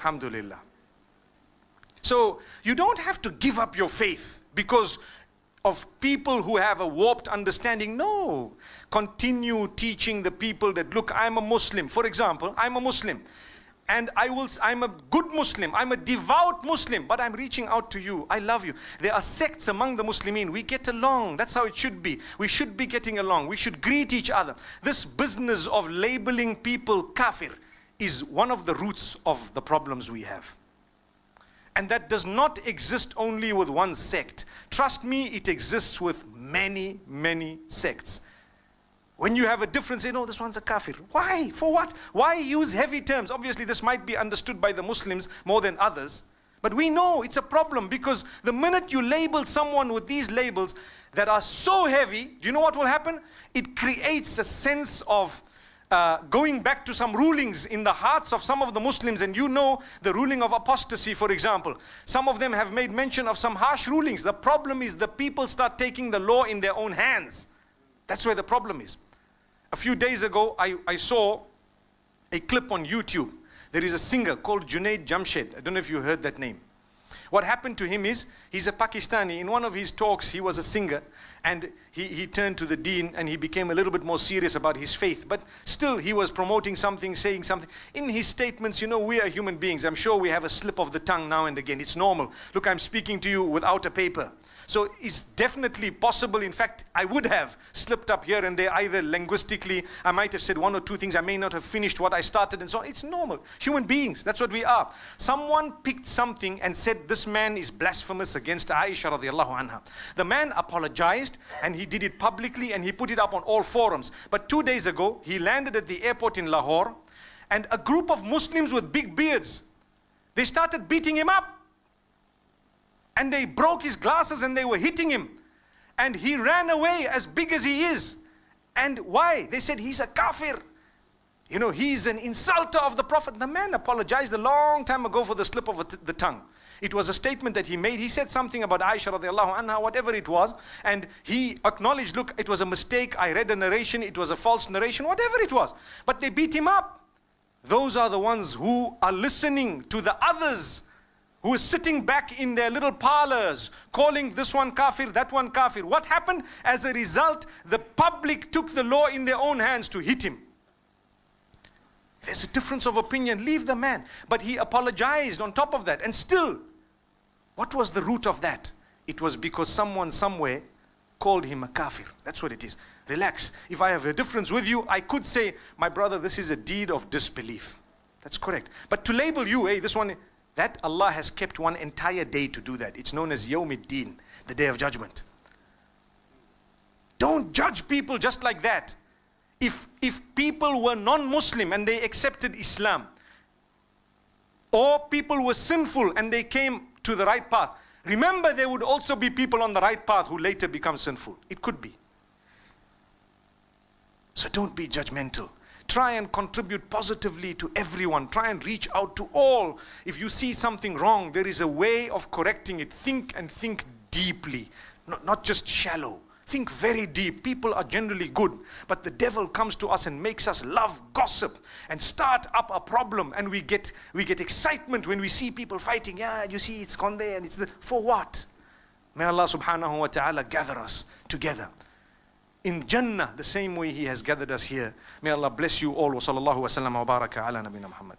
Alhamdulillah. So you don't have to give up your faith because of people who have a warped understanding. No. Continue teaching the people that, look, I'm a Muslim. For example, I'm a Muslim. And I will, I'm a good Muslim. I'm a devout Muslim. But I'm reaching out to you. I love you. There are sects among the Muslimin. We get along. That's how it should be. We should be getting along. We should greet each other. This business of labeling people kafir is one of the roots of the problems we have. And that does not exist only with one sect. Trust me, it exists with many, many sects. When you have a difference, say, no, this one's a kafir. Why? For what? Why use heavy terms? Obviously, this might be understood by the Muslims more than others. But we know it's a problem because the minute you label someone with these labels that are so heavy, do you know what will happen? It creates a sense of uh, going back to some rulings in the hearts of some of the Muslims and you know the ruling of apostasy for example. Some of them have made mention of some harsh rulings. The problem is the people start taking the law in their own hands. That's where the problem is. A few days ago I, I saw a clip on YouTube. There is a singer called Junaid Jamshed. I don't know if you heard that name what happened to him is, he's a Pakistani. In one of his talks, he was a singer. And he, he turned to the deen and he became a little bit more serious about his faith. But still, he was promoting something, saying something. In his statements, you know, we are human beings. I'm sure we have a slip of the tongue now and again. It's normal. Look, I'm speaking to you without a paper. So it's definitely possible. In fact, I would have slipped up here and there, either linguistically, I might have said one or two things, I may not have finished what I started and so on. It's normal. Human beings, that's what we are. Someone picked something and said, this man is blasphemous against Aisha radiallahu anha. The man apologized and he did it publicly and he put it up on all forums. But two days ago, he landed at the airport in Lahore and a group of Muslims with big beards, they started beating him up and they broke his glasses and they were hitting him. And he ran away as big as he is. And why? They said he's a kafir. You know, he's an insulter of the Prophet. The man apologized a long time ago for the slip of the tongue. It was a statement that he made. He said something about Aisha radiallahu anha, whatever it was. And he acknowledged, look, it was a mistake. I read a narration. It was a false narration, whatever it was. But they beat him up. Those are the ones who are listening to the others who is sitting back in their little parlors calling this one kafir, that one kafir. What happened? As a result, the public took the law in their own hands to hit him. There's a difference of opinion. Leave the man. But he apologized on top of that. And still, what was the root of that? It was because someone somewhere called him a kafir. That's what it is. Relax. If I have a difference with you, I could say, my brother, this is a deed of disbelief. That's correct. But to label you, hey, this one, that Allah has kept one entire day to do that. It's known as Yawmiddin, the day of judgment. Don't judge people just like that. If, if people were non-Muslim and they accepted Islam, or people were sinful and they came to the right path, remember there would also be people on the right path who later become sinful. It could be. So don't be judgmental. Try and contribute positively to everyone. Try and reach out to all. If you see something wrong, there is a way of correcting it. Think and think deeply, not, not just shallow. Think very deep. People are generally good, but the devil comes to us and makes us love gossip and start up a problem. And we get we get excitement when we see people fighting. Yeah, you see, it's gone there, and it's the for what? May Allah subhanahu wa ta'ala gather us together in Jannah the same way He has gathered us here. May Allah bless you all. Wa sallallahu wa sallam wa baraka ala nabina Muhammad.